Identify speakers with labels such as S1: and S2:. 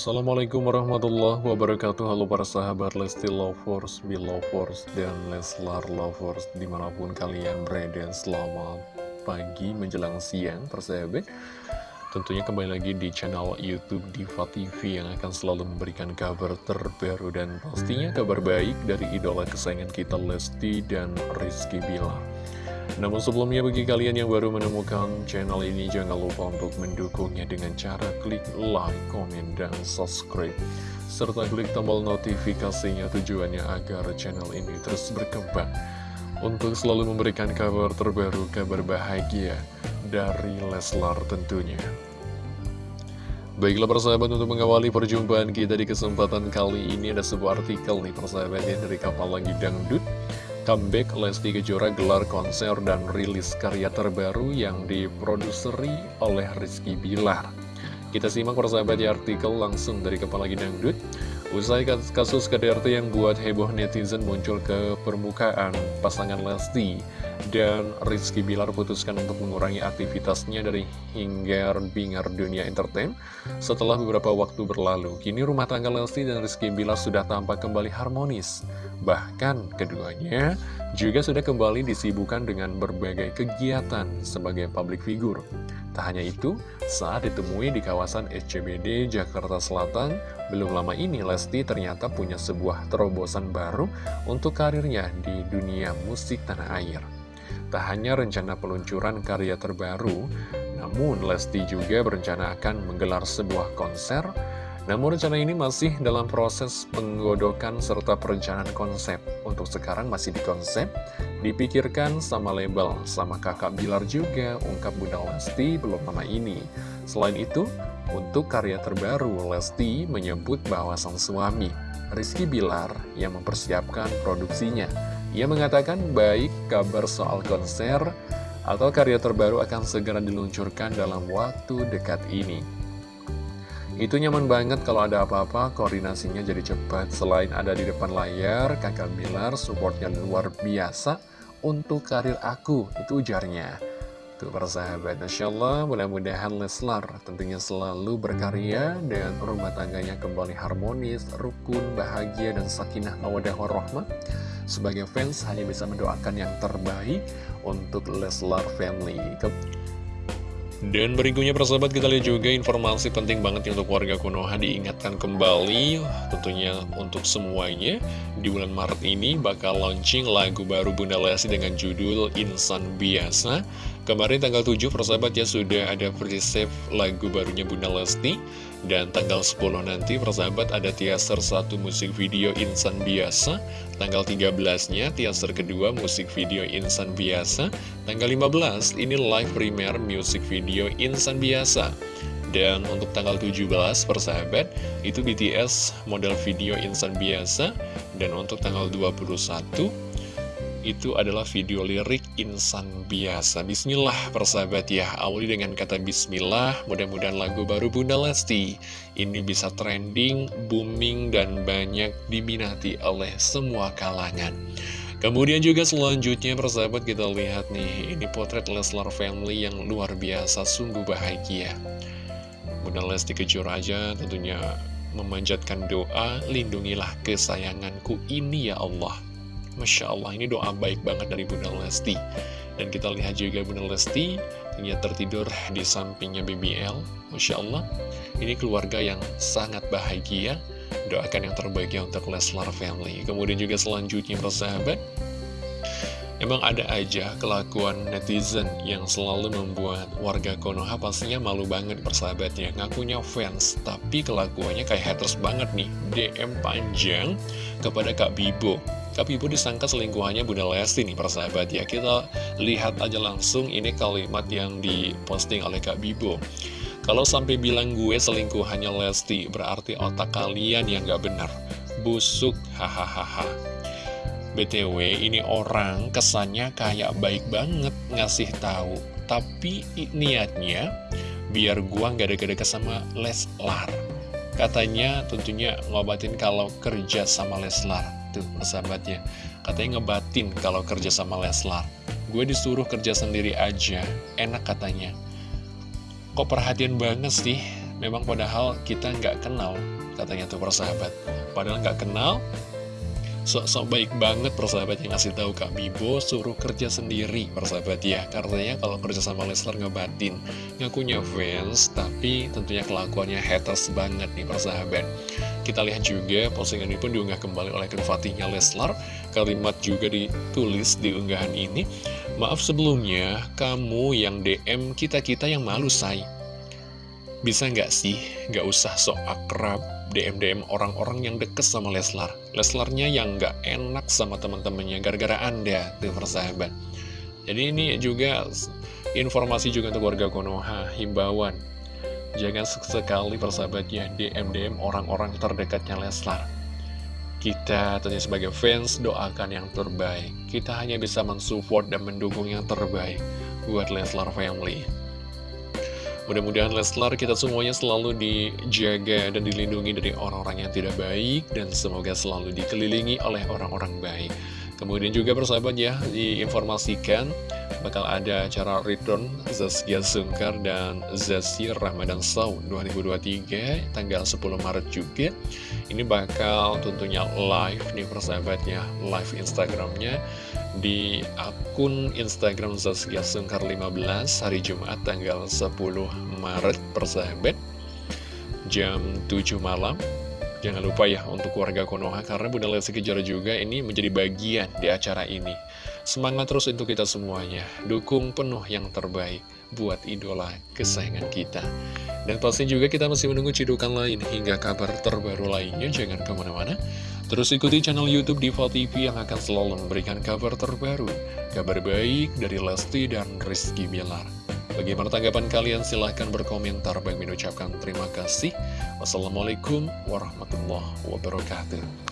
S1: Assalamualaikum warahmatullahi wabarakatuh. Halo para sahabat Lesti Lovers, Belovers, dan Leslar Lovers Di mana pun kalian berada Selamat pagi menjelang siang persahabat Tentunya kembali lagi di channel Youtube Diva TV Yang akan selalu memberikan kabar terbaru Dan pastinya kabar baik dari idola kesayangan kita Lesti dan Rizky Bilar namun sebelumnya bagi kalian yang baru menemukan channel ini jangan lupa untuk mendukungnya dengan cara klik like, komen, dan subscribe. Serta klik tombol notifikasinya tujuannya agar channel ini terus berkembang. Untuk selalu memberikan kabar terbaru, kabar bahagia dari Leslar tentunya. Baiklah persahabat untuk mengawali perjumpaan kita di kesempatan kali ini ada sebuah artikel nih persahabatnya dari kapal lagi dangdut Comeback Lesti Kejora gelar konser dan rilis karya terbaru yang diproduseri oleh Rizky Bilar. Kita simak persahabat di artikel langsung dari Kepala Gidangdut. Usai kasus KDRT yang buat heboh netizen muncul ke permukaan, pasangan Lesti dan Rizky Bilar putuskan untuk mengurangi aktivitasnya dari hinggar bingar dunia entertain setelah beberapa waktu berlalu. Kini rumah tangga Lesti dan Rizky Bilar sudah tampak kembali harmonis. Bahkan keduanya juga sudah kembali disibukkan dengan berbagai kegiatan sebagai public figure. Tak hanya itu, saat ditemui di kawasan SCBD Jakarta Selatan, belum lama ini Lesti ternyata punya sebuah terobosan baru untuk karirnya di dunia musik tanah air. Tak hanya rencana peluncuran karya terbaru, namun Lesti juga berencana akan menggelar sebuah konser namun rencana ini masih dalam proses penggodokan serta perencanaan konsep. Untuk sekarang masih di konsep, dipikirkan sama label, sama kakak Bilar juga, ungkap Bunda Lesti belum lama ini. Selain itu, untuk karya terbaru, Lesti menyebut bahwa sang suami, Rizky Bilar, yang mempersiapkan produksinya. Ia mengatakan baik kabar soal konser atau karya terbaru akan segera diluncurkan dalam waktu dekat ini. Itu nyaman banget kalau ada apa-apa, koordinasinya jadi cepat. Selain ada di depan layar, kakak Bilar supportnya luar biasa untuk karir aku, itu ujarnya. Tuh persahabat, Masya Allah, mudah-mudahan Leslar tentunya selalu berkarya dan rumah tangganya kembali harmonis, rukun, bahagia, dan sakinah mawadah warahmah. Sebagai fans hanya bisa mendoakan yang terbaik untuk Leslar family. Dan berikutnya persahabat kita lihat juga informasi penting banget untuk warga Konoha diingatkan kembali tentunya untuk semuanya di bulan Maret ini bakal launching lagu baru Bunda Lesti dengan judul Insan Biasa Kemarin tanggal 7 persahabat ya sudah ada pre-save lagu barunya Bunda Lesti. Dan tanggal 10 nanti persahabat ada teaser satu musik video Insan Biasa. Tanggal 13-nya teaser kedua musik video Insan Biasa. Tanggal 15 ini live premiere musik video Insan Biasa. Dan untuk tanggal 17 persahabat itu BTS model video Insan Biasa. Dan untuk tanggal 21 itu adalah video lirik insan biasa. Bismillah persahabat ya. Awali dengan kata Bismillah Mudah-mudahan lagu baru Bunda Lesti. Ini bisa trending, booming, dan banyak diminati oleh semua kalangan. Kemudian juga selanjutnya persahabat kita lihat nih. Ini potret Leslar Family yang luar biasa Sungguh bahagia. Bunda Lesti kejur aja tentunya memanjatkan doa Lindungilah kesayanganku ini ya Allah Masya Allah, ini doa baik banget dari Bunda Lesti. Dan kita lihat juga Bunda Lesti, ternyata tertidur di sampingnya BBL. Masya Allah, ini keluarga yang sangat bahagia. Doakan yang terbaik ya untuk Leslar Family. Kemudian juga selanjutnya, persahabat, Emang ada aja kelakuan netizen yang selalu membuat warga Konoha pastinya malu banget persahabatnya Ngakunya fans, tapi kelakuannya kayak haters banget nih DM panjang kepada Kak Bibo Kak Bibo disangka selingkuhannya Bunda Lesti nih persahabat ya. Kita lihat aja langsung ini kalimat yang diposting oleh Kak Bibo. Kalau sampai bilang gue selingkuhannya Lesti berarti otak kalian yang gak benar. Busuk hahaha. BTW ini orang kesannya kayak baik banget ngasih tahu, tapi niatnya biar gua nggak deket-deket sama Leslar. Katanya tentunya ngobatin kalau kerja sama Leslar. Tuh sahabatnya, katanya ngebatin kalau kerja sama Leslar. Gue disuruh kerja sendiri aja, enak katanya. Kok perhatian banget sih? Memang padahal kita nggak kenal, katanya tuh persahabat. Padahal nggak kenal, sok-sok baik banget persahabat yang ngasih tahu Kak Bibo suruh kerja sendiri persahabat ya Karena kalau kerja sama Leslar ngebatin ngakunya fans tapi tentunya kelakuannya haters banget nih persahabat kita lihat juga postingan ini pun diunggah kembali oleh Fatihnya Leslar. Kalimat juga ditulis di unggahan ini maaf sebelumnya kamu yang DM kita-kita yang malu say. Bisa nggak sih? Nggak usah sok akrab DM-DM orang-orang yang deket sama Leslar. Leslarnya yang gak enak sama teman-temannya gara-gara Anda, tuh persahabat. Jadi ini juga informasi juga untuk warga Konoha, himbauan Jangan sekali persahabatnya DM-DM orang-orang terdekatnya Leslar. Kita tentunya sebagai fans doakan yang terbaik. Kita hanya bisa mensupport dan mendukung yang terbaik buat Leslar Family. Mudah-mudahan Leslar kita semuanya selalu dijaga dan dilindungi dari orang-orang yang tidak baik Dan semoga selalu dikelilingi oleh orang-orang baik. Kemudian juga persahabat ya, diinformasikan bakal ada acara return Zaskia Sungkar dan Zazir Ramadan Saud 2023 tanggal 10 Maret juga. Ini bakal tentunya live nih persahabatnya, live Instagramnya di akun Instagram Zaskia Sungkar 15 hari Jumat tanggal 10 Maret persahabat jam 7 malam Jangan lupa ya untuk warga Konoha karena Bunda Lesti Kejora juga ini menjadi bagian di acara ini. Semangat terus untuk kita semuanya. Dukung penuh yang terbaik buat idola kesayangan kita. Dan pasti juga kita masih menunggu cidukan lain hingga kabar terbaru lainnya. Jangan ke mana-mana. Terus ikuti channel Youtube Diva TV yang akan selalu memberikan kabar terbaru. Kabar baik dari Lesti dan Rizky Bilar. Bagaimana tanggapan kalian? Silahkan berkomentar. Bagi mengucapkan terima kasih. Wassalamualaikum warahmatullahi wabarakatuh.